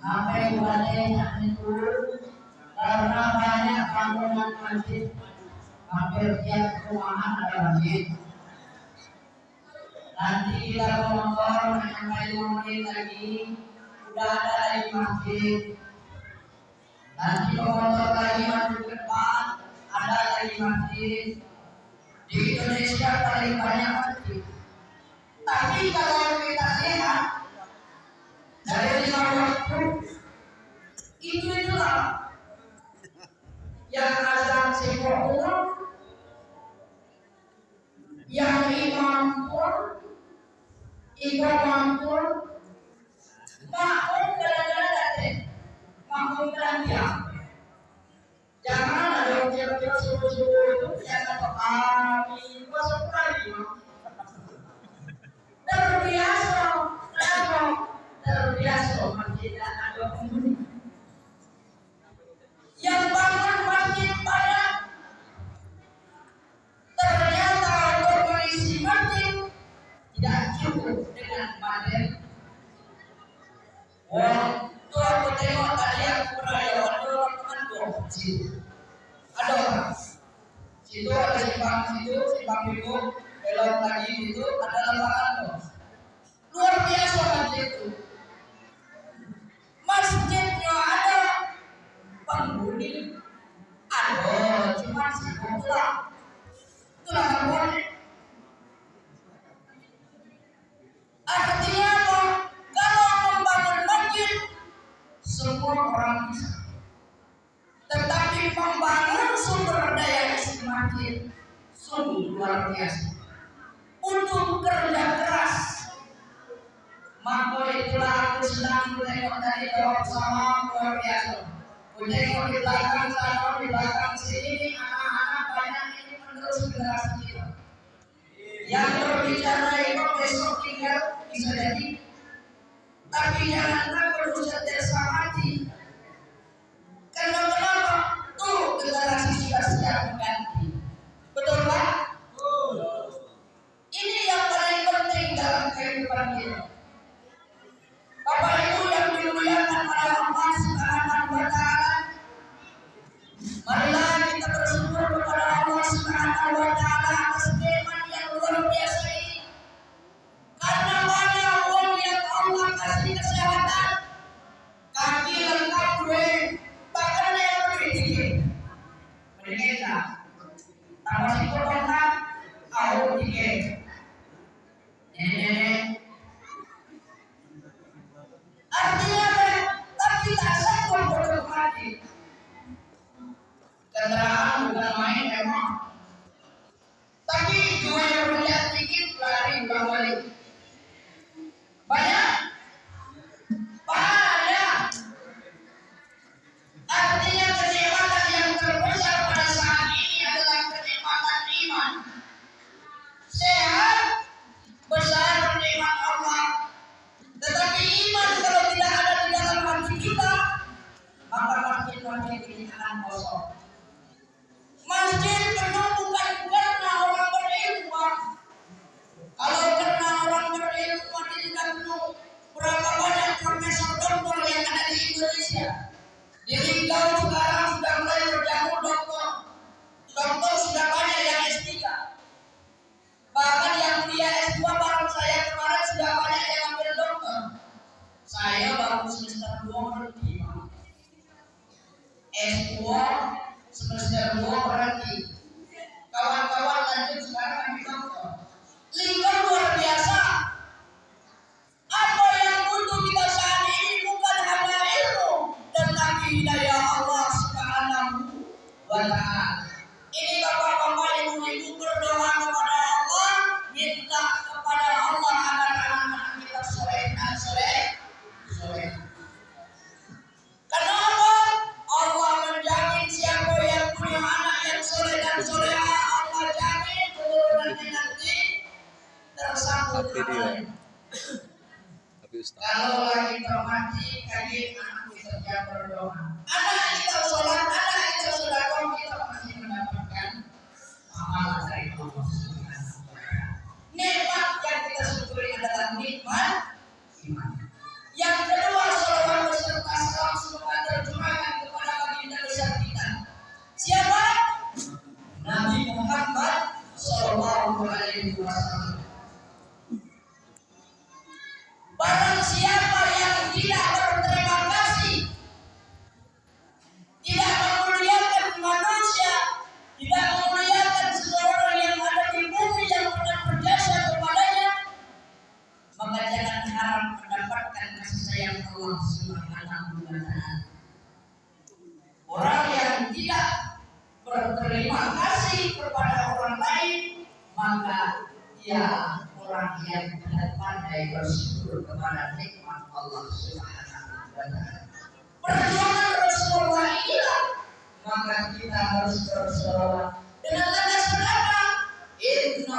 sampai wilayahnya itu karena banyak bangunan masjid hampir tiap rumahan ada masjid. Nanti kita ngobrol dengan kayu murid lagi. Udah ada di masjid. Nanti pemotor lagi masuk ke depan ada lagi masjid. Di Indonesia paling banyak masjid. Tapi kalau kita lihat Merci. senang sama luar biasa. Di belakang sini, anak-anak banyak ini generasi. Yang berbicara itu besok bisa jadi. Tapi. Karena kenapa? Tuh generasi siap mengganti. Betul Ini yang paling penting dalam kehidupan kita.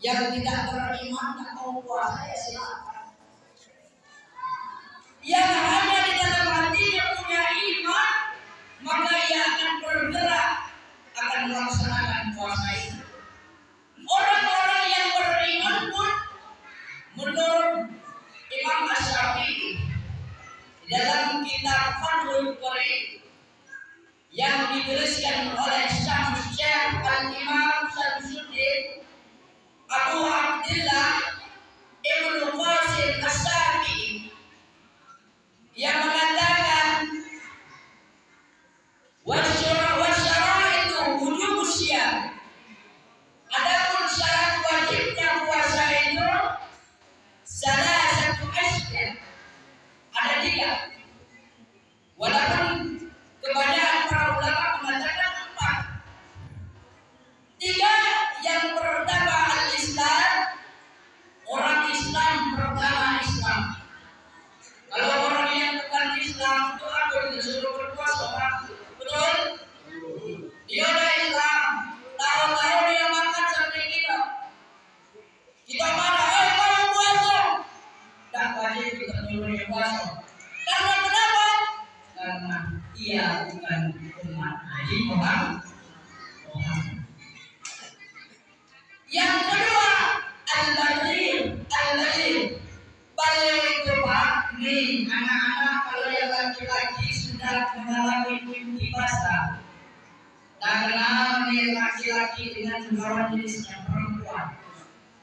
yang tidak beriman tak mau puasa ya silakan. Yang hanya di dalam hatinya punya iman maka ia akan bergerak akan melaksanakan puasa itu. Orang-orang yang beriman pun menurut Imam Asyafi'i dalam kitab Fathul Qari yang dituliskan oleh Syamsyah al-Imam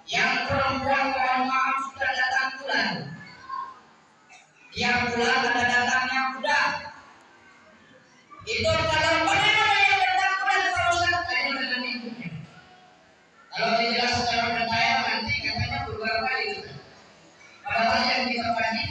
Yang perempuan mohon maaf sudah datang bulan. Yang bulan ada datangnya kuda. Itu kalau pada yang datang bulan kalau satu yang datang itu. Kalau tidak secara mendetail nanti katanya beberapa itu. Padahal yang kita banyak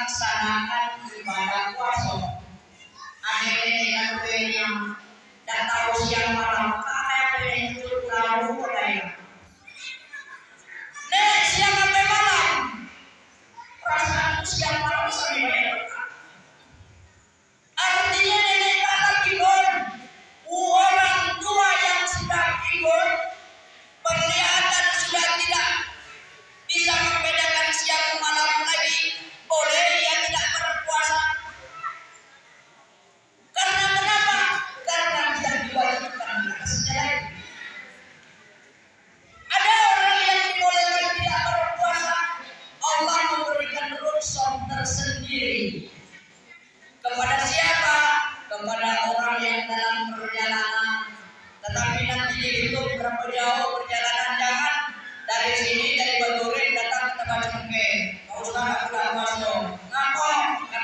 melaksanakan ibadah puasa. Ada yang yang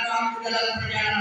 dalam perjalanan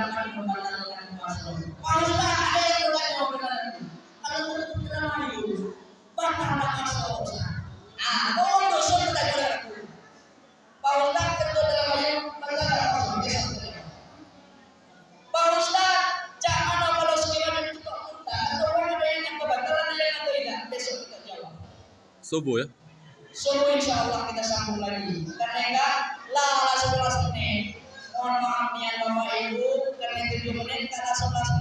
tindakan pembelajaran yang masuk. Kalau yang berlaku pembelajaran kalau menurut kita maju, bakal bakal sekolah. Ah, kalau dosa kita jalan aku. Kalau tak ketua dalam maju, maka tak akan bisa. Pak Ustaz, jangan apa lo sekiranya ketua kita, atau orang ada yang kebatalan dia atau tidak, besok kita jawab. Subuh ya? Subuh insya Allah kita sambung lagi. Karena enggak, lah lah sebelas menit. Mohon maaf nih, bapak Thank you.